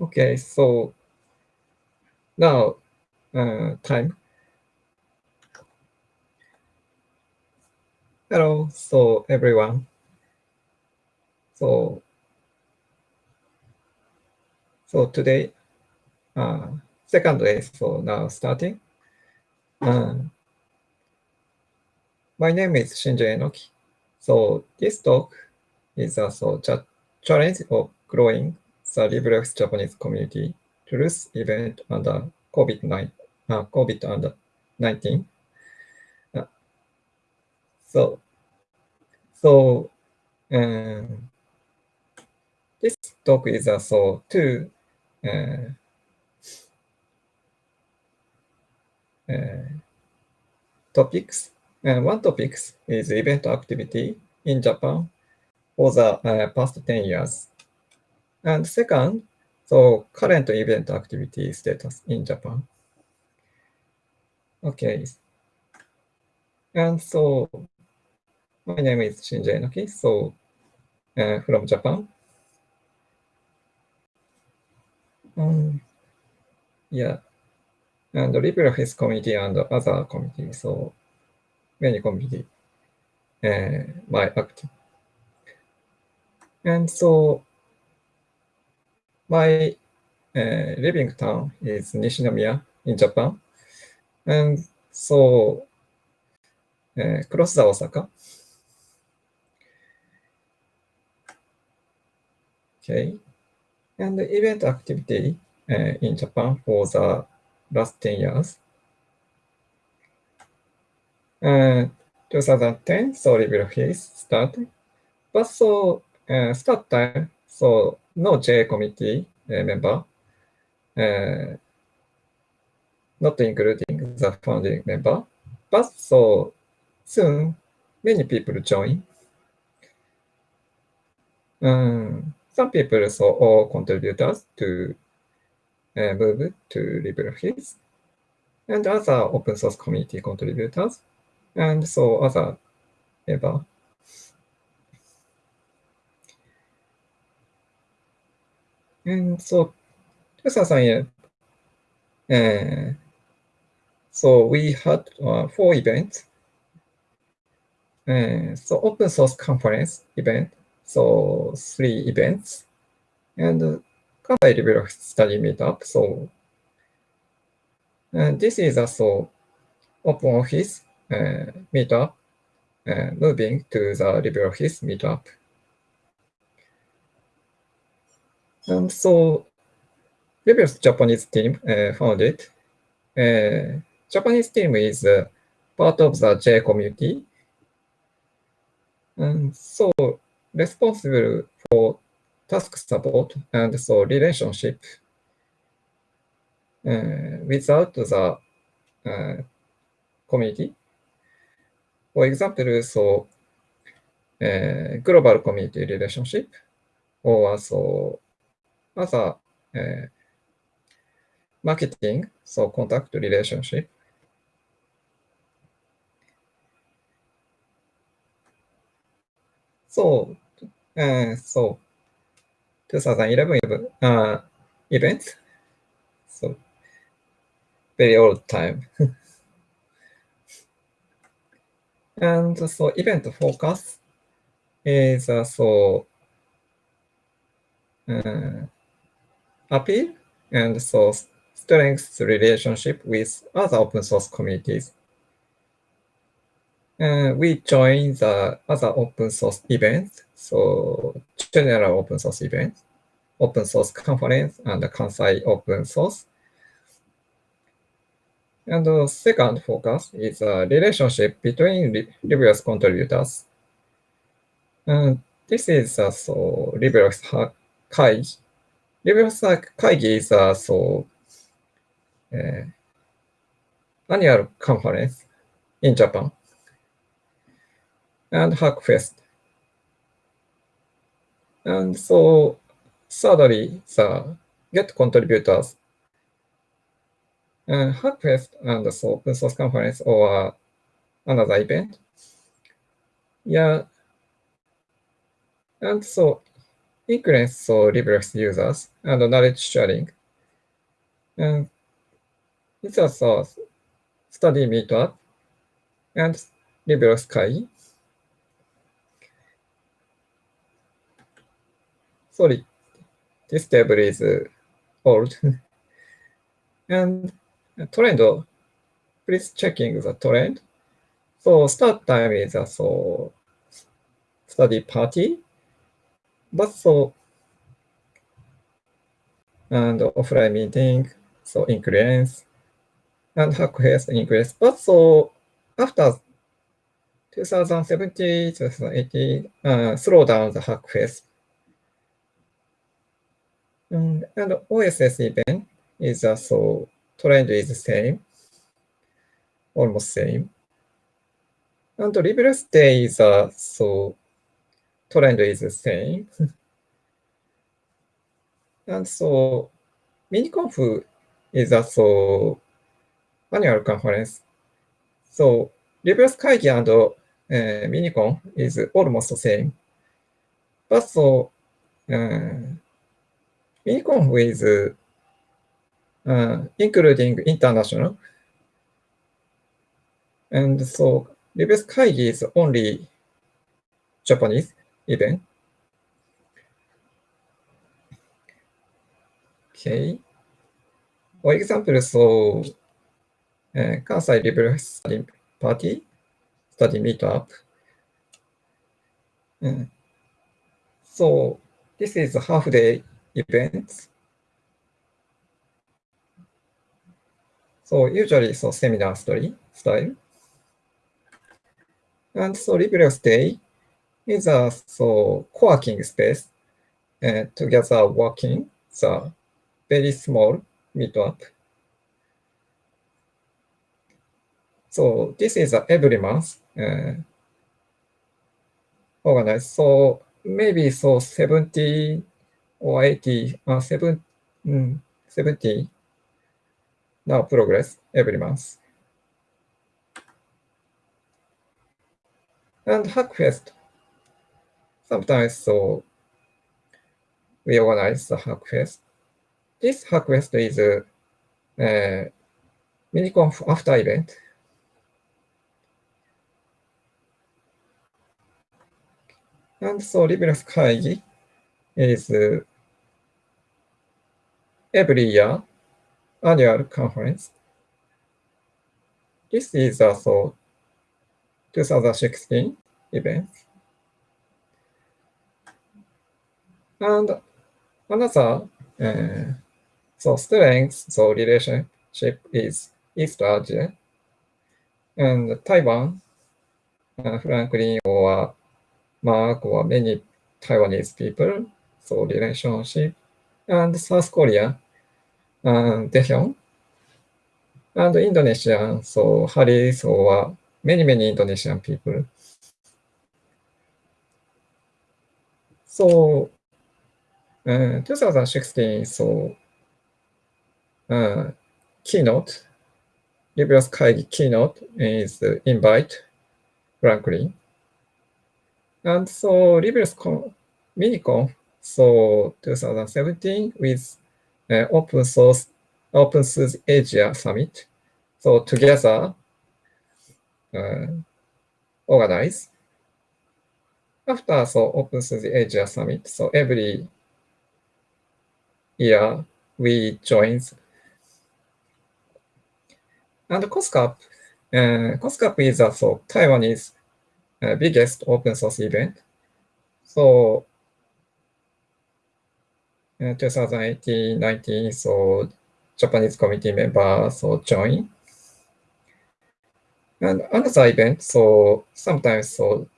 Okay, so now uh, time. Hello, so everyone. So, so today, uh, second day, so now starting. Uh, my name is Shinji Enoki. So this talk is also a challenge of growing the LibreOffice Japanese community truth event under COVID-19. Uh, COVID under 19. Uh, so, so um, this talk is also two uh, uh, topics. Uh, one topic is event activity in Japan for the uh, past 10 years. And second, so current event activity status in Japan. Okay. And so my name is Shinji Enoki, so uh, from Japan. Um, yeah, and LibreOffice community and other community, so many community uh, my active. And so my uh, living town is Nishinomiya in Japan. And so uh, close the Osaka. Okay. And the event activity uh, in Japan for the last 10 years. Uh, 2010, so LibreOffice started. But so uh, start time, so no J committee uh, member, uh, not including the founding member. But so soon, many people join. Um, some people so all contributors to uh, move to LibreOffice, and other open source community contributors, and so other member. And so 2008, uh, so we had uh, four events. Uh, so open source conference event, so three events, and uh, Kansai study meetup. So and this is also open office uh, meetup, uh, moving to the LibreOffice meetup. And so previous Japanese team uh, founded. Uh, Japanese team is uh, part of the J community. And so responsible for task support and so relationship uh, without the uh, community. For example, so uh, global community relationship or so まず、え、マーケティング、そう、コンタクト、リレーションシップ。そう、えー、そう、2011、イベント、そう、very old time. And so event focus is uh, so uh, appeal and so strength relationship with other open source communities. Uh, we join the other open source events, so general open source events, open source conference, and the Kansai open source. And the second focus is a relationship between various contributors. And this is uh, so LibreOffice Kai レベルさ、会議 is a, so, uh, annual conference in Japan and Hackfest. And so, thirdly, the get contributors and Hackfest and so open source conference or another event. Yeah. And so includes so LibreOffice users and knowledge sharing. And it's also study meetup and LibreOffice Kai. Sorry, this table is old. and trend, please checking the trend. So start time is a so study party, but so and offline meeting, so increase and Hackfest increase. But so after 2017, 2018, uh, slow down the Hackfest. Um, and OSS event is uh, so trend is the same, almost same. And LibreOffice Day is uh, so trend is the same. and so MiniConf is also annual conference. So LibreOffice Kaigi and uh, Minicon is almost the same. But so uh, MiniConf is uh, including international. And so LibreOffice Kaigi is only Japanese even. Okay. For example, so uh, Kansai LibreOffice Study Party, Study Meetup. Uh, so this is a half-day event. So usually, so seminar story style. And so LibreOffice Day is a so co-working space uh, together working the very small meetup. So this is uh, every month uh, organized. So maybe so 70 or 80, uh, 7, mm, 70 now progress every month. And Hackfest, sometimes so we organize the Hackfest. This Hackfest is a uh, MiniConf after event. And so LibreOffice Kaigi is uh, every year annual conference. This is also 2016 event. And another uh, so strength, so relationship is East Asia and Taiwan, uh, Franklin or Mark or many Taiwanese people, so relationship, and South Korea, and Daehyun, and Indonesia, so Haris or many, many Indonesian people. So, uh, 2016, so uh, keynote, LibreOffice Kaigi keynote is invite Franklin. And so LibreOffice Minicon, so 2017 with uh, open source, open source Asia Summit. So together, uh, organize. After so open source Asia Summit, so every year we join. And COSCUP, uh, COSCUP is also Taiwanese uh, biggest open source event. So uh, 2018, 19, so Japanese committee members so join. And another event, so sometimes so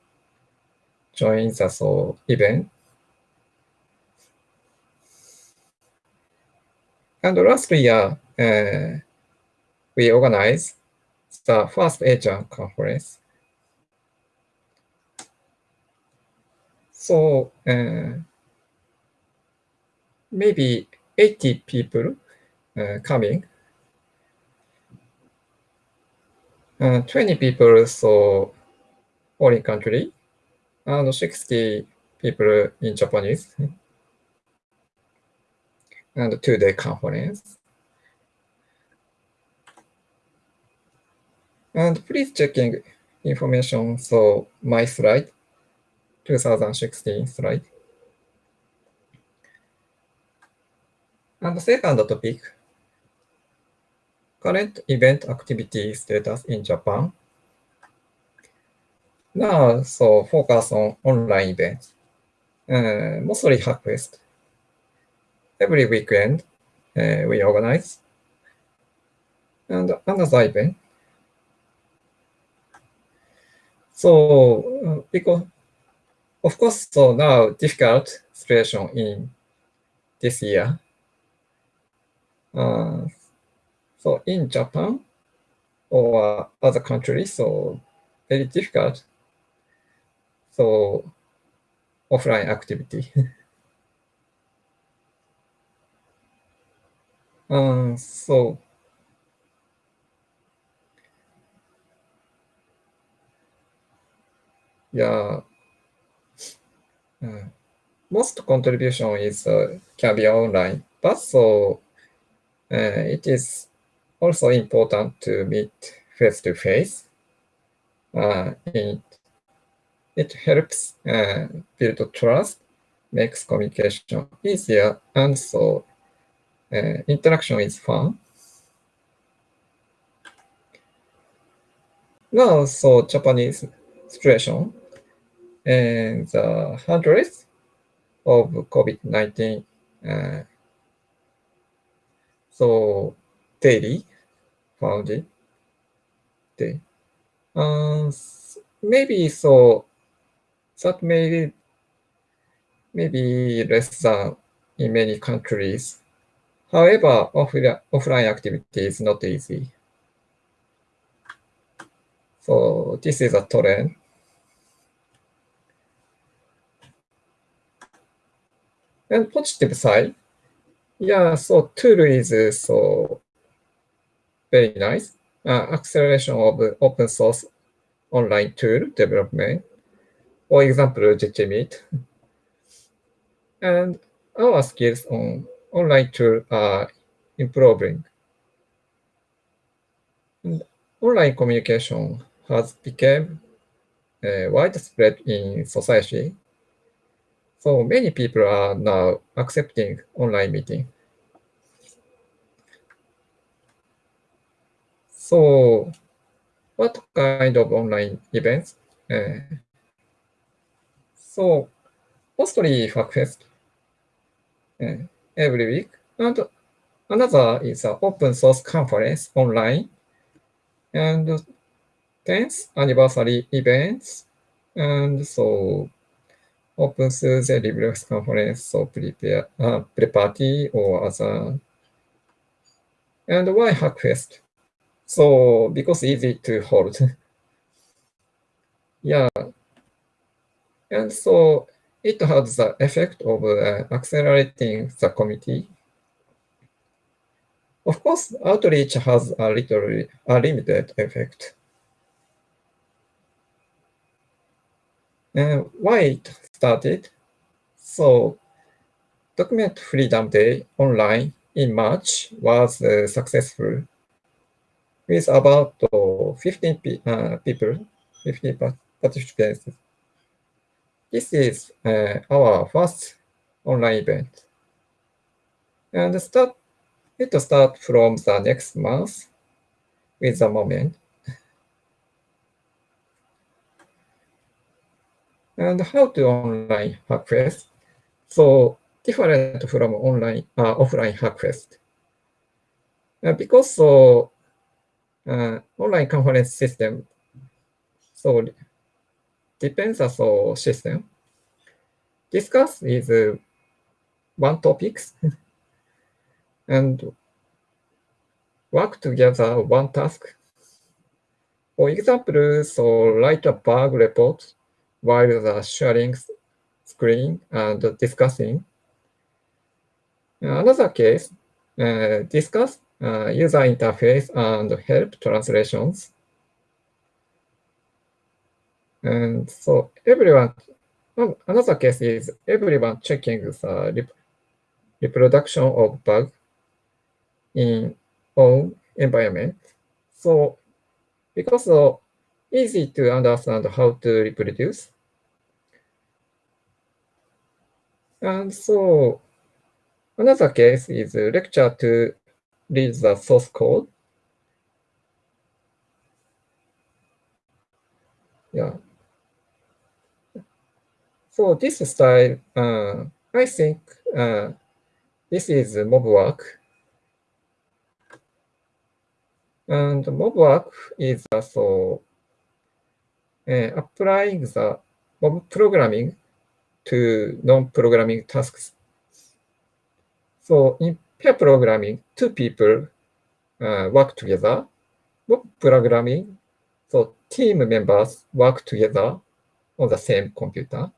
join the so event. And last year, uh, we organized the first Asian conference. So uh, maybe 80 people uh, coming. Uh, 20 people so foreign country, and 60 people in Japanese. And two-day conference. And please checking information. So my slide, 2016 slide. And the second topic, current event activity status in Japan. Now, so focus on online events, uh, mostly Hackfest. Every weekend, uh, we organize. And another event. So, uh, because, of course, so now difficult situation in this year. Uh, so in Japan or other countries, so very difficult so offline activity. um, so yeah, uh, most contribution is uh, can be online, but so uh, it is also important to meet face to face. Uh, in it helps uh, build trust, makes communication easier, and so uh, interaction is fun. Now, so Japanese situation and the hundreds of COVID-19 uh, so daily founded day. Um, maybe so that may maybe less than in many countries. However, offline activity is not easy. So this is a trend. And positive side, yeah, so tool is so very nice. Uh, acceleration of open source online tool development for example, Jitsi Meet. And our skills on online tool are improving. Online communication has become uh, widespread in society. So many people are now accepting online meeting. So what kind of online events uh, so mostly Hackfest uh, every week. And another is an open source conference online. And 10th anniversary events. And so open source LibreOffice conference, so prepare, uh, pre-party or other. And why Hackfest? So because easy to hold. yeah, and so it has the effect of uh, accelerating the committee. Of course, outreach has a little a limited effect. And why it started? So Document Freedom Day online in March was uh, successful with about uh, 15 pe uh, people, 15 participants this is uh, our first online event. And start, it start from the next month with the moment. And how to online Hackfest? So different from online uh, offline Hackfest. Uh, because so uh, online conference system, so depends on the system. Discuss is uh, one topics and work together one task. For example, so write a bug report while the sharing screen and discussing. Another case, uh, discuss uh, user interface and help translations. And so everyone, another case is everyone checking the reproduction of bug in own environment. So because of easy to understand how to reproduce. And so another case is lecture to read the source code. Yeah. So this style, uh, I think uh, this is mob work. And mob work is also uh, applying the mob programming to non-programming tasks. So in pair programming, two people uh, work together. Mob programming, so team members work together on the same computer.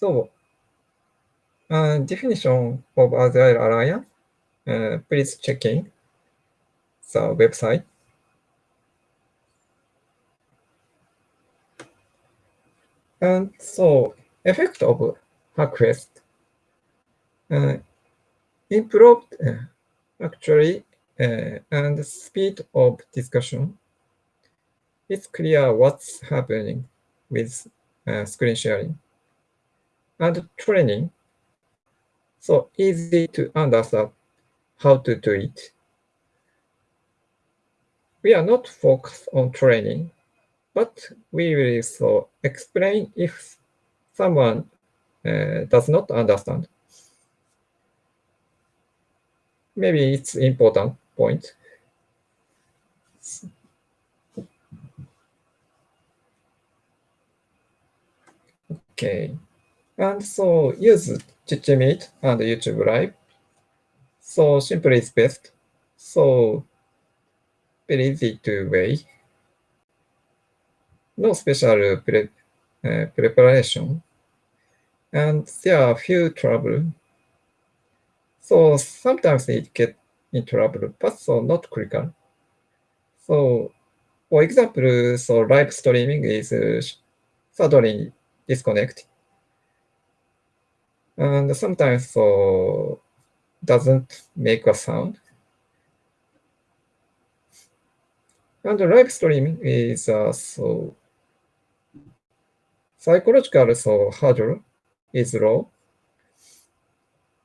So, uh, definition of Agile Alliance, uh, please check in the website. And so, effect of Hackfest uh, improved uh, actually uh, and speed of discussion. It's clear what's happening with screen sharing and training. So easy to understand how to do it. We are not focused on training, but we will so explain if someone uh, does not understand. Maybe it's important point. Okay. And so use Jitsi Meet and YouTube Live. So simply is best. So very easy to way. No special pre uh, preparation. And there are few trouble. So sometimes it get in trouble, but so not critical. So for example, so live streaming is uh, suddenly disconnect and sometimes so doesn't make a sound. And the live streaming is uh, so psychological so hurdle is low.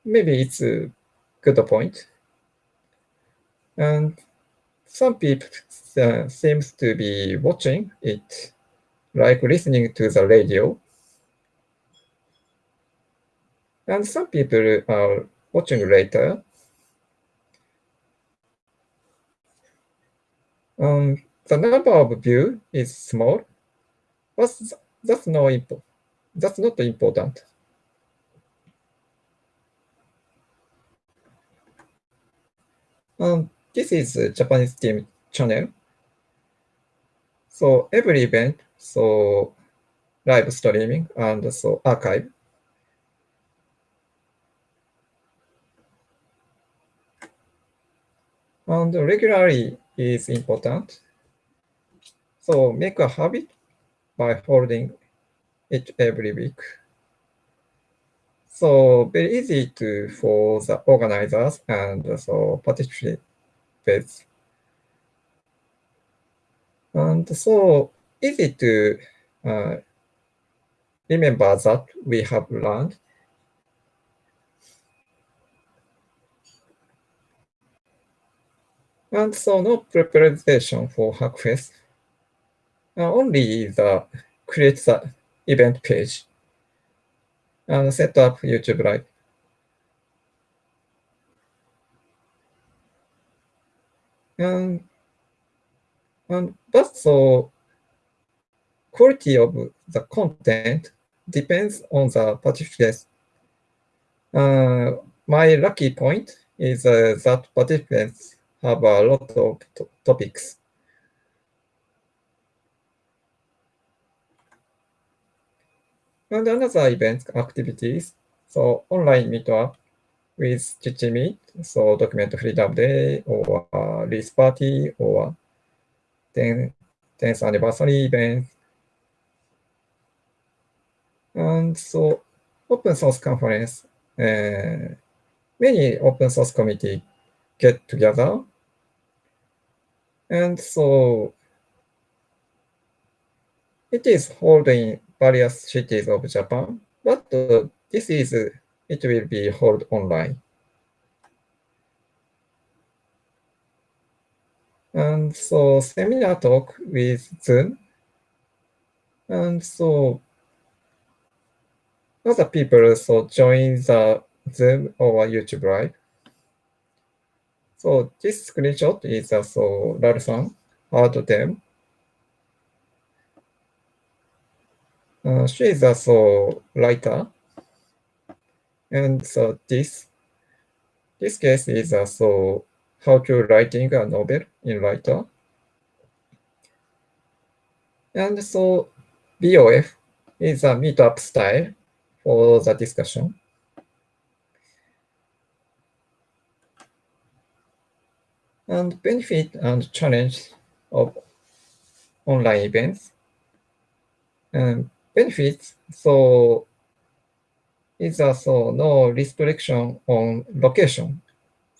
Maybe it's a good point. And some people uh, seems to be watching it like listening to the radio and some people are watching later. Um, the number of view is small, but that's no impo that's not important. Um, this is a Japanese team channel. So every event, so live streaming and so archive. And regularly is important. So make a habit by holding it every week. So very easy to for the organizers and so participants. And so easy to uh, remember that we have learned And so no preparation for Hackfest. Uh, only the create the event page and set up YouTube Live. And, and but so quality of the content depends on the participants. Uh, my lucky point is uh, that participants have a lot of topics. And another event activities, so online meetup with GGmeet, so document freedom day or release party or 10th anniversary event. And so open source conference, uh, many open source committee get together. And so it is held in various cities of Japan, but uh, this is, it will be held online. And so seminar talk with Zoom. And so other people so join the Zoom or YouTube Live. So this screenshot is also Laru-san had them. Uh, she is also writer. And so this, this case is also how to writing a novel in writer. And so BOF is a meetup style for the discussion. And benefit and challenge of online events. And benefits, so is also no restriction on location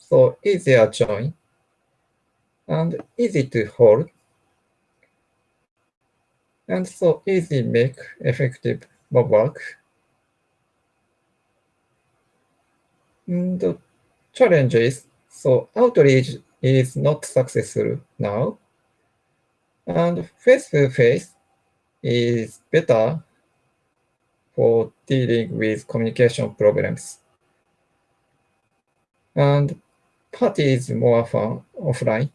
so easier join and easy to hold. And so easy make effective work. And the challenges, so outreach is not successful now. And face-to-face -face is better for dealing with communication problems. And party is more fun offline.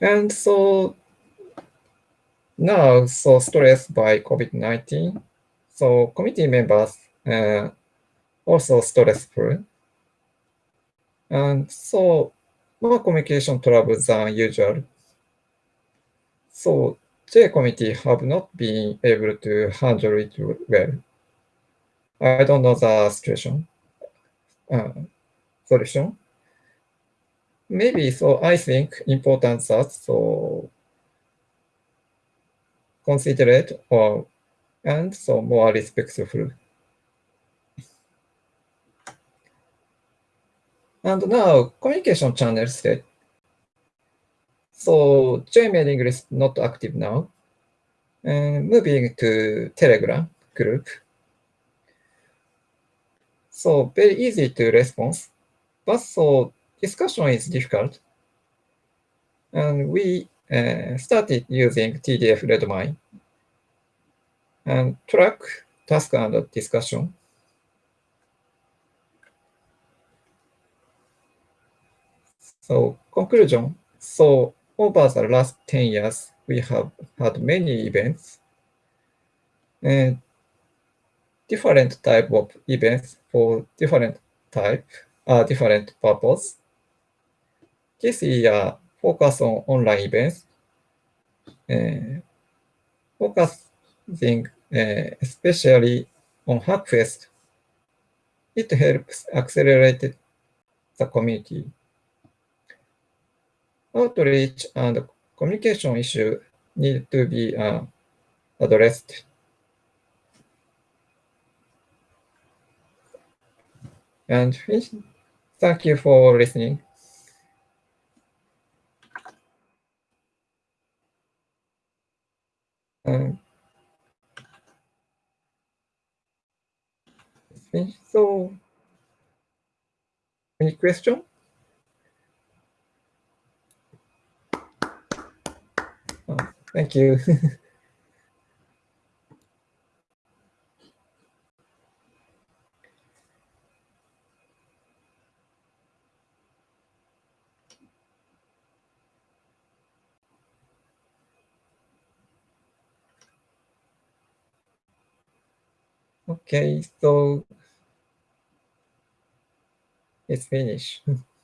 And so now, so stressed by COVID-19, so committee members uh, also stressful. And so more communication trouble than usual. So J committee have not been able to handle it well. I don't know the situation, uh, solution. Maybe so I think important that so considerate or and so more respectful. And now communication channel set. So Gmailing is not active now. And moving to Telegram group. So very easy to respond, but so discussion is difficult. And we uh, started using TDF Redmine and track task and discussion. So conclusion, so over the last 10 years, we have had many events. And different type of events for different type, uh, different purpose. This year, focus on online events, uh, focusing uh, especially on Hackfest. It helps accelerate the community. Outreach and communication issue need to be uh, addressed. And thank you for listening. Um, so, any question? Thank you. Okay, so it's finished.